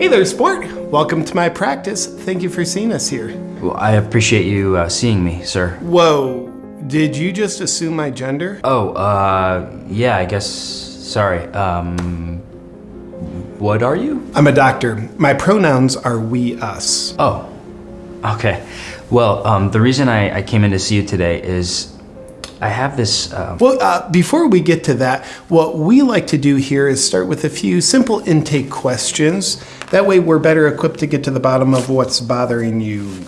Hey there, sport. Welcome to my practice. Thank you for seeing us here. Well, I appreciate you uh, seeing me, sir. Whoa, did you just assume my gender? Oh, uh, yeah, I guess. Sorry. Um, what are you? I'm a doctor. My pronouns are we, us. Oh, okay. Well, um, the reason I, I came in to see you today is I have this. Uh, Well, uh, before we get to that, what we like to do here is start with a few simple intake questions. That way, we're better equipped to get to the bottom of what's bothering you.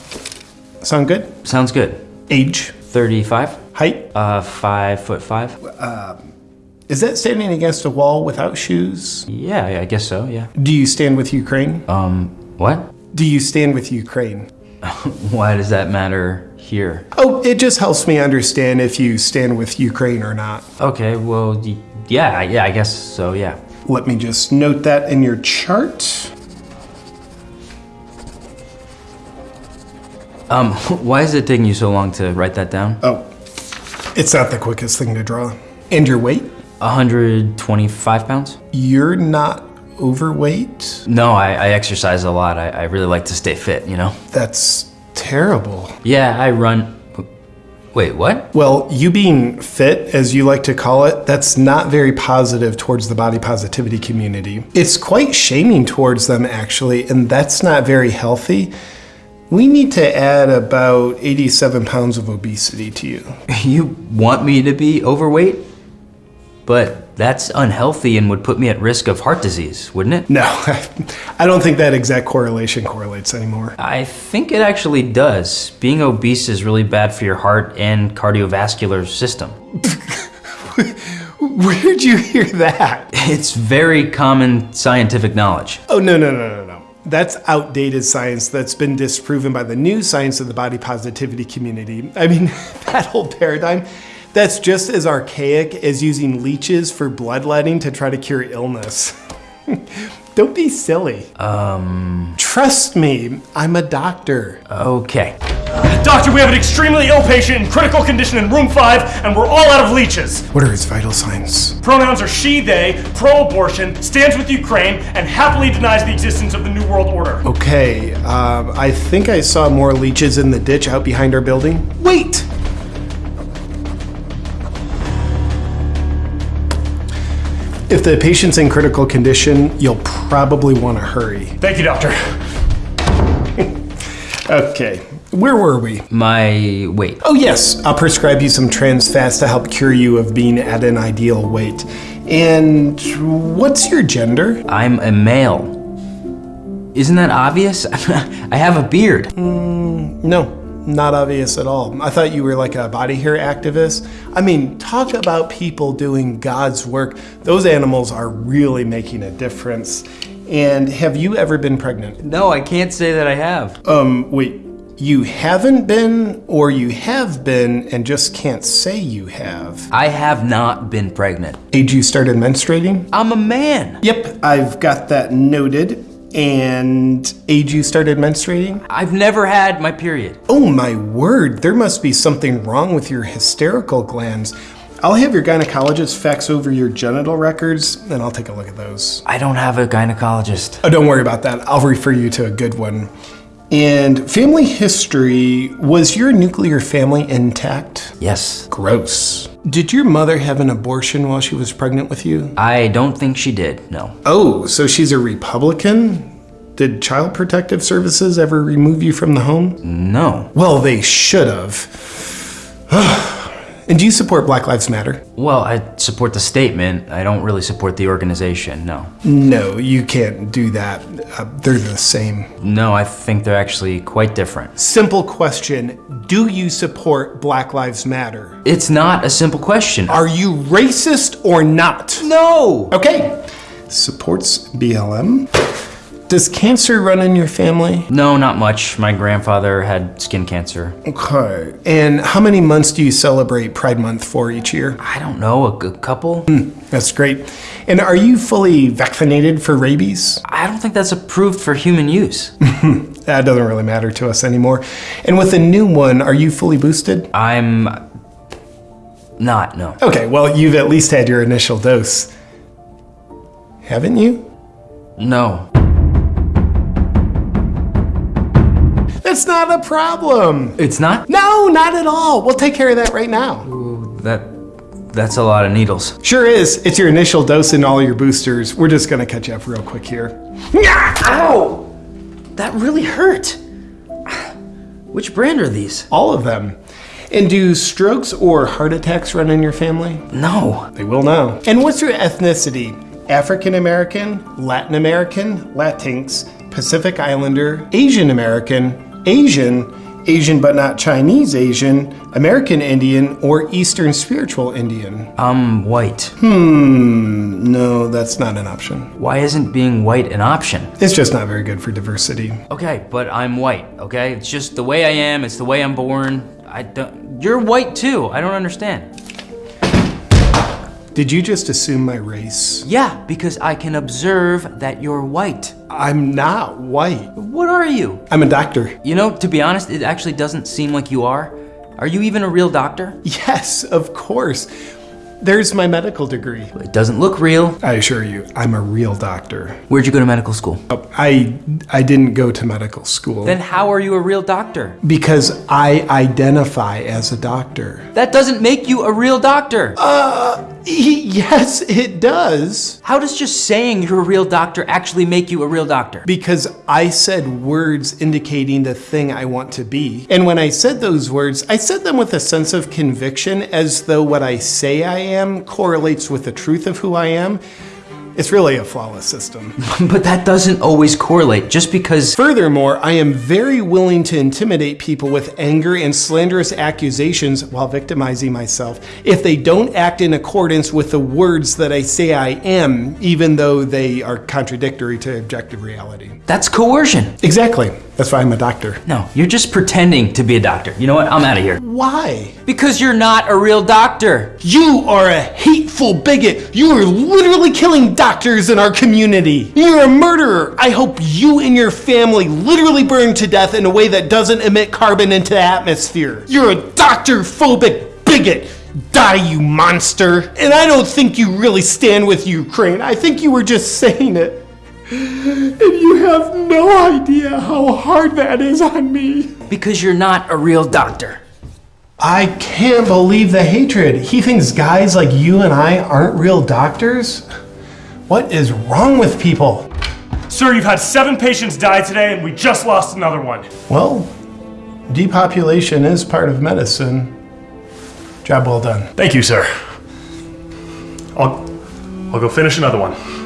Sound good? sounds good. Age, 35, height. uh, 5 foot 5. Is that standing against a wall without shoes? Yeah, I guess so, yeah. Do you stand with Ukraine? Um, what? Do you stand with Ukraine? Why does that matter here? Oh, it just helps me understand if you stand with Ukraine or not. Okay, well, yeah, yeah, I guess so, yeah. Let me just note that in your chart. Um, why is it taking you so long to write that down? Oh, it's not the quickest thing to draw. And your weight? 125 pounds? You're not overweight? No, I, I exercise a lot. I, I really like to stay fit, you know? That's terrible. Yeah, I run. Wait, what? Well, you being fit, as you like to call it, that's not very positive towards the body positivity community. It's quite shaming towards them, actually, and that's not very healthy. We need to add about 87 pounds of obesity to you. You want me to be overweight? But that's unhealthy and would put me at risk of heart disease, wouldn't it? No, I don't think that exact correlation correlates anymore. I think it actually does. Being obese is really bad for your heart and cardiovascular system. Where'd you hear that? It's very common scientific knowledge. Oh, no, no, no, no, no. That's outdated science that's been disproven by the new science of the body positivity community. I mean, that whole paradigm, that's just as archaic as using leeches for bloodletting to try to cure illness. Don't be silly. Um, Trust me, I'm a doctor. okay. Doctor, we have an extremely ill patient in critical condition in room 5, and we're all out of leeches. What are his vital signs? Pronouns are she, they, pro abortion, stands with Ukraine, and happily denies the existence of the New World Order. Okay, um, I think I saw more leeches in the ditch out behind our building. Wait! If the patient's in critical condition, you'll probably want to hurry. Thank you, Doctor. Okay, where were we? My weight. Oh, yes, I'll prescribe you some trans fats to help cure you of being at an ideal weight. And what's your gender? I'm a male. Isn't that obvious? I have a beard. Mm, no, not obvious at all. I thought you were like a body hair activist. I mean, talk about people doing God's work. Those animals are really making a difference. And have you ever been pregnant? No, I can't say that I have. Um, wait, you haven't been, or you have been and just can't say you have? I have not been pregnant. Age you started menstruating? I'm a man. Yep, I've got that noted. And age you started menstruating? I've never had my period. Oh my word, there must be something wrong with your hysterical glands. I'll have your gynecologist fax over your genital records and I'll take a look at those. I don't have a gynecologist. Oh, don't worry about that. I'll refer you to a good one. And family history was your nuclear family intact? Yes. Gross. Did your mother have an abortion while she was pregnant with you? I don't think she did, no. Oh, so she's a Republican? Did Child Protective Services ever remove you from the home? No. Well, they should have. and do you support Black Lives Matter? Well, I support the statement. I don't really support the organization, no. No, you can't do that. Uh, they're the same. No, I think they're actually quite different. Simple question Do you support Black Lives Matter? It's not a simple question. Are you racist or not? No! Okay. Supports BLM. Does cancer run in your family? No, not much. My grandfather had skin cancer. Okay. And how many months do you celebrate Pride Month for each year? I don't know, a, a couple? Hmm, that's great. And are you fully vaccinated for rabies? I don't think that's approved for human use. That doesn't really matter to us anymore. And with the new one, are you fully boosted? I'm not, no. Okay, well, you've at least had your initial dose. Haven't you? No. It's not a problem. It's not? No, not at all. We'll take care of that right now. Ooh, That, that's a lot of needles. Sure is. It's your initial dose and all your boosters. We're just gonna catch up real quick here. Ow! That really hurt. Which brand are these? All of them. And do strokes or heart attacks run in your family? No. They will now. And what's your ethnicity? African American, Latin American, Latinx, Pacific Islander, Asian American, Asian, Asian but not Chinese Asian, American Indian, or Eastern Spiritual Indian? I'm white. Hmm, no, that's not an option. Why isn't being white an option? It's just not very good for diversity. Okay, but I'm white, okay? It's just the way I am, it's the way I'm born. I don't. You're white too. I don't understand. Did you just assume my race? Yeah, because I can observe that you're white. I'm not white. What are you? I'm a doctor. You know, to be honest, it actually doesn't seem like you are. Are you even a real doctor? Yes, of course. There's my medical degree. It doesn't look real. I assure you, I'm a real doctor. Where'd you go to medical school? Oh, I I didn't go to medical school Then how are you a real doctor? because I identify as a doctor. That doesn't make you a real doctor. Uh, yes, it does. How does just saying you're a real doctor actually make you a real doctor? Because I said words indicating the thing I want to be. And when I said those words, I said them with a sense of conviction as though what I say I am correlates with the truth of who I am. It's really a flawless system. but that doesn't always correlate just because. Furthermore, I am very willing to intimidate people with anger and slanderous accusations while victimizing myself if they don't act in accordance with the words that I say I am, even though they are contradictory to objective reality. That's coercion. Exactly. That's why I'm a doctor. No, you're just pretending to be a doctor. You know what? I'm out of here. Why? Because you're not a real doctor. You are a hateful bigot. You are literally killing doctors in our community. You're a murderer. I hope you and your family literally burn to death in a way that doesn't emit carbon into the atmosphere. You're a doctor phobic bigot. Die, you monster. And I don't think you really stand with Ukraine. I think you were just saying it. And you have no idea how hard that is on me. Because you're not a real doctor. I can't believe the hatred. He thinks guys like you and I aren't real doctors? What is wrong with people? Sir, you've had seven patients die today, and we just lost another one. Well, depopulation is part of medicine. Job well done. Thank you, sir. I'll, I'll go finish another one.